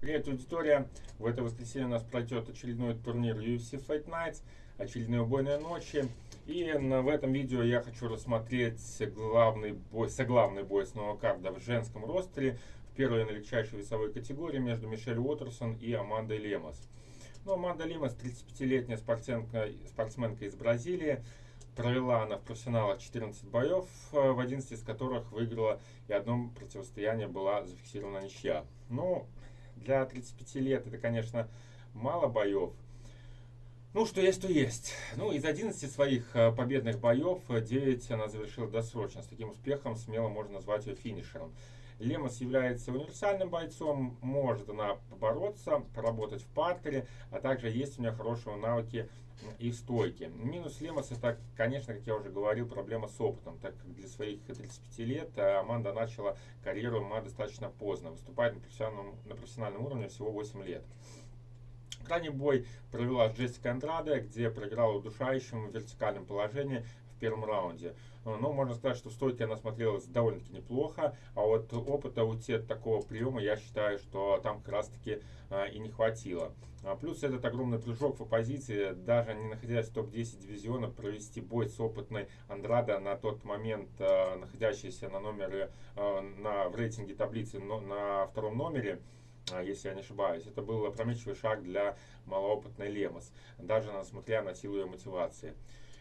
Привет, аудитория! В это воскресенье у нас пройдет очередной турнир UFC Fight Nights, очередные убойные ночи. И в этом видео я хочу рассмотреть главный бой, соглавный бой с карда в женском ростере в первой наилегчайшей весовой категории между Мишель Уотерсон и Амандой Лемос. Ну, Аманда Лемос, 35-летняя спортсменка, спортсменка из Бразилии, провела она в профессионалах 14 боев, в 11 из которых выиграла и одно противостояние была зафиксирована ничья. Ну, для 35 лет это, конечно, мало боев. Ну, что есть, то есть. Ну, из 11 своих э, победных боев 9 она завершила досрочно. С таким успехом смело можно назвать ее финишером. Лемос является универсальным бойцом, может она побороться, поработать в партере, а также есть у нее хорошие навыки и стойки. Минус Лемос это, конечно, как я уже говорил, проблема с опытом, так как для своих 35 лет э, Аманда начала карьеру ММА достаточно поздно, выступает на профессиональном, на профессиональном уровне всего 8 лет. Крайний бой провела Джессика Андраде, где проиграла удушающим в вертикальном положении первом раунде. Э, но можно сказать, что в стойке она смотрелась довольно-таки неплохо, а вот опыта у тех такого приема я считаю, что там как раз-таки э, и не хватило. А плюс этот огромный прыжок в оппозиции, даже не находясь в топ-10 дивизиона, провести бой с опытной Андрада на тот момент, э, находящейся на номере, на, в рейтинге таблицы на втором номере, если я не ошибаюсь. Это был опрометчивый шаг для малоопытной Лемос, даже несмотря на силу ее мотивации.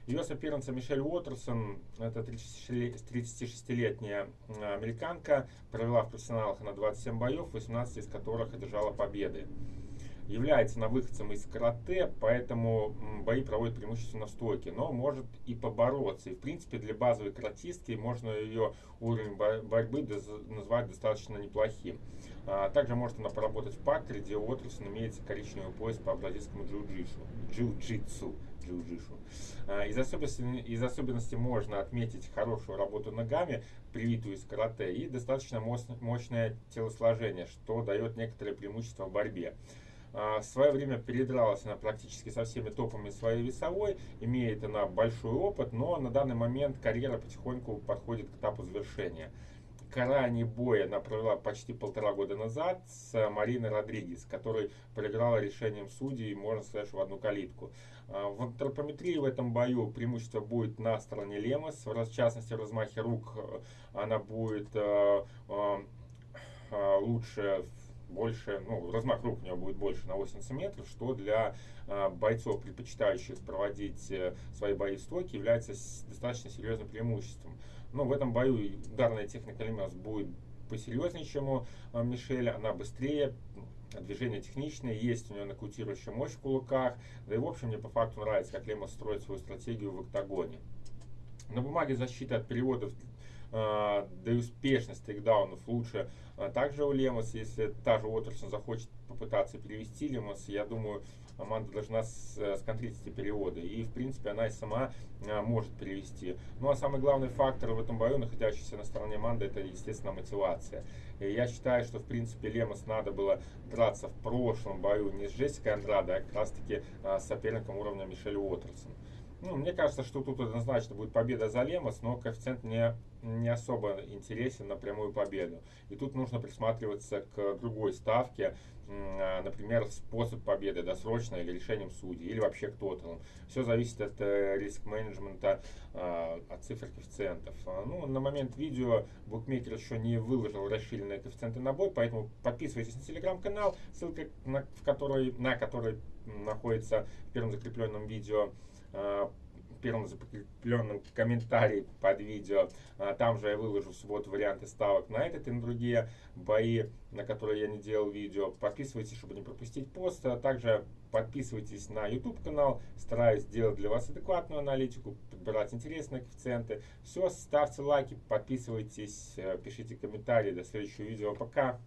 Ее соперница Мишель Уотерсон, это 36-летняя американка, провела в профессионалах на 27 боев, 18 из которых одержала победы. Является выходцем из карате, поэтому бои проводит преимущественно в стойке, но может и побороться. И в принципе для базовой каратистки можно ее уровень борьбы назвать достаточно неплохим. А также может она поработать в партере, где Уотерсон имеется коричневый пояс по бразильскому джиу-джитсу. Джиу-джитсу. А, из особенностей, из особенностей можно отметить хорошую работу ногами, привитую из карате, и достаточно мощное телосложение, что дает некоторое преимущество в борьбе. А, в свое время передралась она практически со всеми топами своей весовой, имеет она большой опыт, но на данный момент карьера потихоньку подходит к этапу завершения крайний бой она провела почти полтора года назад с Мариной Родригес, который проиграла решением судей, можно сказать, в одну калитку. А, в антропометрии в этом бою преимущество будет на стороне Лемос, в частности в размахе рук э, она будет э, э, лучше больше, ну, размах рук у него будет больше на 8 сантиметров, что для э, бойцов, предпочитающих проводить э, свои бои в стойке, является достаточно серьезным преимуществом. Но в этом бою ударная техника Лемес будет посерьезнее, чем у э, Мишеля, она быстрее, движение техничное, есть у него нокаутирующая мощь в кулаках, да и в общем мне по факту нравится, как Лемос строит свою стратегию в октагоне. На бумаге защита от переводов да и успешность тейкдаунов лучше. А также у Лемос, если та же Уотерсон захочет попытаться перевести Лемос, я думаю, Аманда должна э, сконтрить эти переводы. И, в принципе, она и сама а, может перевести. Ну, а самый главный фактор в этом бою, находящийся на стороне Аманды, это, естественно, мотивация. И я считаю, что, в принципе, Лемос надо было драться в прошлом бою не с Джессикой Андрадо, а как раз-таки а, с соперником уровня Мишель Уотерсон. Ну, мне кажется, что тут однозначно будет победа за Лемос, но коэффициент не, не особо интересен на прямую победу. И тут нужно присматриваться к другой ставке, например, способ победы, досрочно или решением судей, или вообще к тоталам. Все зависит от э, риск-менеджмента, а, от цифр коэффициентов. А, ну, на момент видео букмекер еще не выложил расширенные коэффициенты на бой, поэтому подписывайтесь на телеграм-канал, ссылка на, в который, на который находится в первом закрепленном видео Э, первом закрепленном комментарии под видео. А, там же я выложу в субботу варианты ставок на этот и на другие бои, на которые я не делал видео. Подписывайтесь, чтобы не пропустить пост. А также подписывайтесь на YouTube канал. Стараюсь сделать для вас адекватную аналитику, подбирать интересные коэффициенты. Все, ставьте лайки, подписывайтесь, э, пишите комментарии. До следующего видео. Пока!